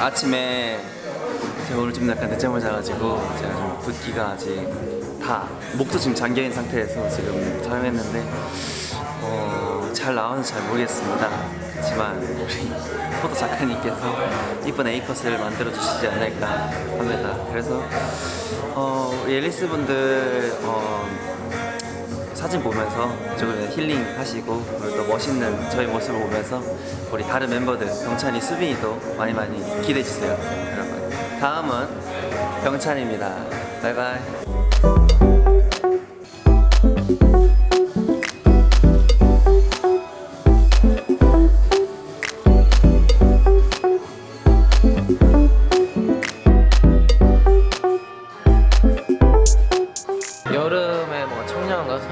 아침에 제가 오늘 좀 약간 늦잠을 자가지고 제가 좀 붓기가 아직 다 목도 지금 잠겨있는 상태에서 지금 촬영했는데 어, 잘 나오는지 잘 모르겠습니다. 그렇지만 우리 포토 작가님께서 이쁜 A컷을 만들어 주시지 않을까 합니다. 그래서 어, 우리 앨리스 분들 어, 사진 보면서 조금 힐링 하시고 그리고 또 멋있는 저희 모습을 보면서 우리 다른 멤버들 병찬이, 수빈이도 많이 많이 기대해 주세요 여러분. 다음은 병찬입니다. 바이바이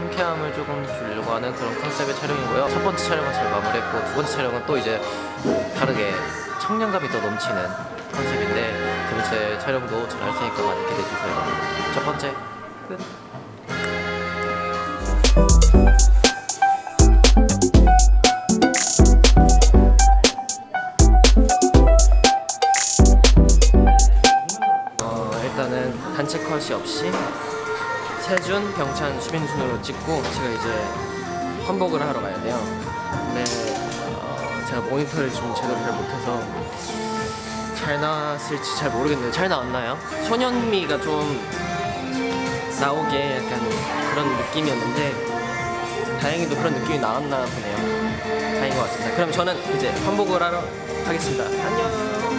상쾌함을 조금 주려고 하는 그런 컨셉의 촬영이고요. 첫 번째 촬영은 잘 마무리했고 두 번째 촬영은 또 이제 다르게 청량감이 더 넘치는 컨셉인데 두 번째 촬영도 잘 할 테니까 많이 기대해 주세요. 첫 번째 끝. 어, 일단은 단체 컷이 없이 세준, 병찬, 수빈 순으로 찍고 제가 이제 환복을 하러 가야 돼요. 근데 어, 제가 모니터를 좀 제대로 잘 못해서 잘 나왔을지 잘 모르겠는데 잘 나왔나요? 소년미가 좀 나오게 약간 그런 느낌이었는데 다행히도 그런 느낌이 나왔나 보네요. 다행인 것 같습니다. 그럼 저는 이제 환복을 하러 가겠습니다. 안녕.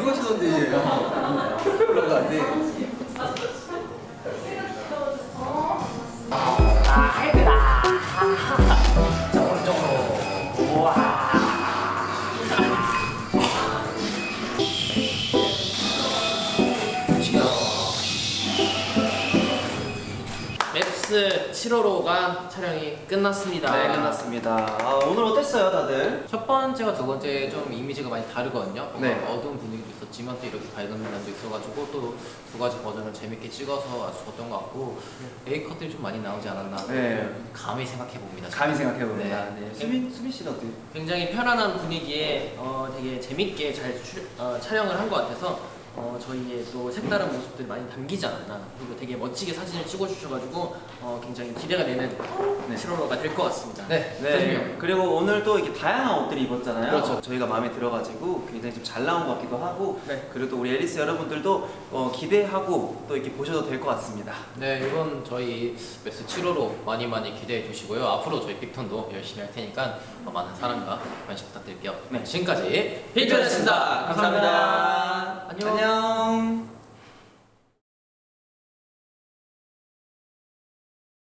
이거 하시던데. 올라가 안 돼. 맵스 7호로가 촬영이 끝났습니다. 네 끝났습니다 아, 오늘 어땠어요 다들? 첫 번째와 두 번째 좀 이미지가 많이 다르거든요. 네. 어두운 분위기도 있었지만 또 이렇게 밝은 면도 있어가지고 또 두 가지 버전을 재밌게 찍어서 아주 좋았던 것 같고 A 컷들이 좀 많이 나오지 않았나. 네. 감히 생각해 봅니다. 감히 생각해봅니다 네. 네. 수빈, 수빈 씨는 어때요? 굉장히 편안한 분위기에 어, 되게 재밌게 잘 추- 어, 촬영을 한 것 같아서 어, 저희의 또 색다른 모습들이 많이 담기지 않았나 그리고 되게 멋지게 사진을 찍어주셔가지고 어, 굉장히 기대가 되는 네. 7월호가 될 것 같습니다. 네, 네. 그리고 오늘 또 이렇게 다양한 옷들을 입었잖아요. 그렇죠. 저희가 마음에 들어가지고 굉장히 좀 잘 나온 것 같기도 하고. 네. 그리고 또 우리 앨리스 여러분들도 어, 기대하고 또 이렇게 보셔도 될 것 같습니다. 네, 이번 저희 매스 7호로 많이 많이 기대해 주시고요. 앞으로 저희 빅톤도 열심히 할 테니까 어, 많은 사랑과 관심 부탁드릴게요. 네. 지금까지 빅톤이었습니다. 감사합니다. 안녕. 안녕.